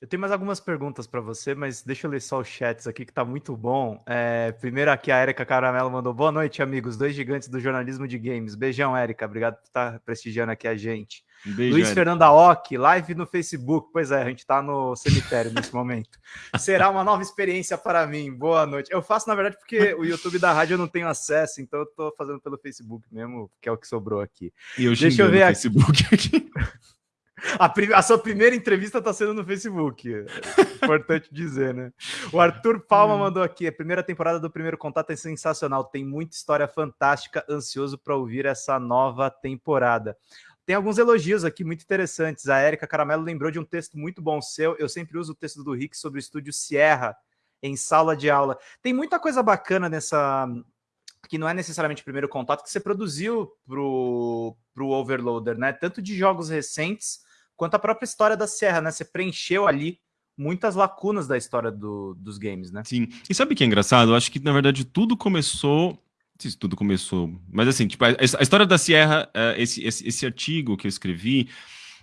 Eu tenho mais algumas perguntas para você, mas deixa eu ler só os chats aqui que tá muito bom. É, primeiro aqui a Erika Caramelo mandou boa noite, amigos, dois gigantes do jornalismo de games. Beijão, Erika, obrigado por estar prestigiando aqui a gente. Beijo, Luiz Fernando Aoki, live no Facebook. Pois é, a gente tá no cemitério nesse momento. Será uma nova experiência para mim. Boa noite. Eu faço, na verdade, porque o YouTube da rádio eu não tenho acesso, então eu tô fazendo pelo Facebook mesmo, que é o que sobrou aqui. E eu Deixa eu ver aqui. Facebook aqui. A, a, sua primeira entrevista está sendo no Facebook. Importante dizer, né? O Arthur Palma hum. mandou aqui: a primeira temporada do Primeiro Contato é sensacional, tem muita história fantástica, ansioso para ouvir essa nova temporada. Tem alguns elogios aqui muito interessantes. A Érica Caramelo lembrou de um texto muito bom seu. Eu sempre uso o texto do Rick sobre o estúdio Sierra em sala de aula. Tem muita coisa bacana nessa que não é necessariamente o primeiro contato que você produziu pro, pro Overloader, né? Tanto de jogos recentes quanto a própria história da Serra, né? Você preencheu ali muitas lacunas da história do, dos games, né? Sim. E sabe o que é engraçado? Eu acho que, na verdade, tudo começou. Não sei se tudo começou. Mas assim, tipo, a, a história da Sierra, uh, esse, esse, esse, artigo que eu escrevi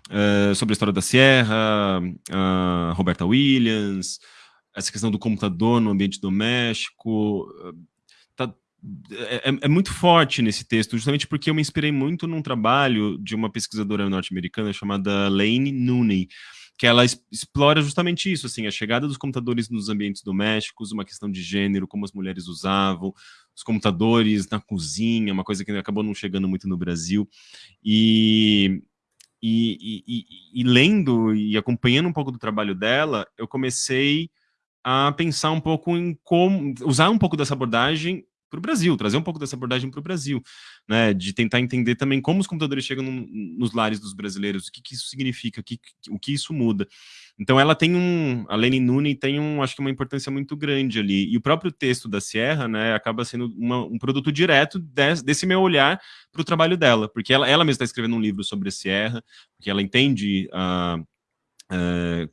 uh, sobre a história da Sierra, uh, Roberta Williams, essa questão do computador no ambiente doméstico. É, é, é, muito forte nesse texto, justamente porque eu me inspirei muito num trabalho de uma pesquisadora norte-americana chamada Lane Nooney, que ela explora justamente isso, assim, a chegada dos computadores nos ambientes domésticos, uma questão de gênero, como as mulheres usavam, os computadores na cozinha, uma coisa que acabou não chegando muito no Brasil, e, e, e, e lendo e acompanhando um pouco do trabalho dela, eu comecei a pensar um pouco em como usar um pouco dessa abordagem para o Brasil, trazer um pouco dessa abordagem para o Brasil, né, de tentar entender também como os computadores chegam no, nos lares dos brasileiros, o que, que isso significa, o que, o que isso muda. Então ela tem um, a Lene Nuni tem um, acho que uma importância muito grande ali, e o próprio texto da Sierra, né, acaba sendo uma, um produto direto desse, desse meu olhar para o trabalho dela, porque ela, ela mesma está escrevendo um livro sobre a Sierra, porque ela entende uh,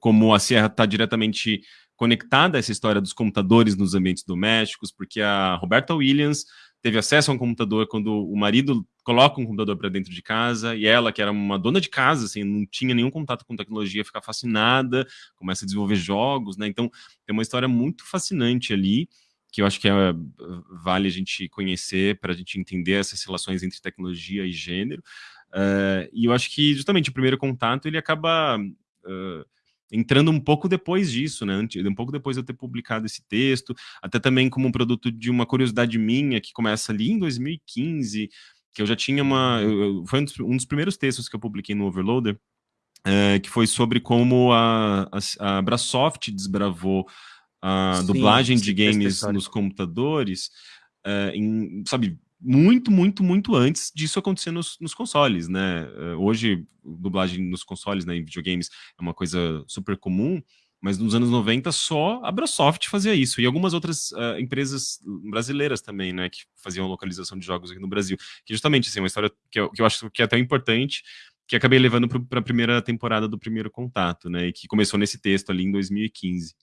como a Sierra está diretamente conectada a essa história dos computadores nos ambientes domésticos, porque a Roberta Williams teve acesso a um computador quando o marido coloca um computador para dentro de casa, e ela, que era uma dona de casa, assim, não tinha nenhum contato com tecnologia, fica fascinada, começa a desenvolver jogos, né? Então, tem uma história muito fascinante ali, que eu acho que é, vale a gente conhecer para a gente entender essas relações entre tecnologia e gênero. Uh, e eu acho que, justamente, o primeiro contato, ele acaba... Uh, entrando um pouco depois disso, né? Um pouco depois de eu ter publicado esse texto, até também como um produto de uma curiosidade minha que começa ali em 2015, que eu já tinha uma. Eu, foi um dos, um dos, primeiros textos que eu publiquei no Overloader, é, que foi sobre como a, a, a Brasoft desbravou a sim, dublagem de games nos computadores, é, em, sabe, muito, muito, muito antes disso acontecer nos, nos, consoles, né? Eh, hoje, dublagem nos consoles, né, em videogames, é uma coisa super comum, mas nos anos 90 só a Brasoft fazia isso, e algumas outras uh, empresas brasileiras também, né, que faziam localização de jogos aqui no Brasil, que justamente, assim, é uma história que eu, que eu acho que é até importante, que acabei levando para a primeira temporada do Primeiro Contato, né, e que começou nesse texto ali em 2015.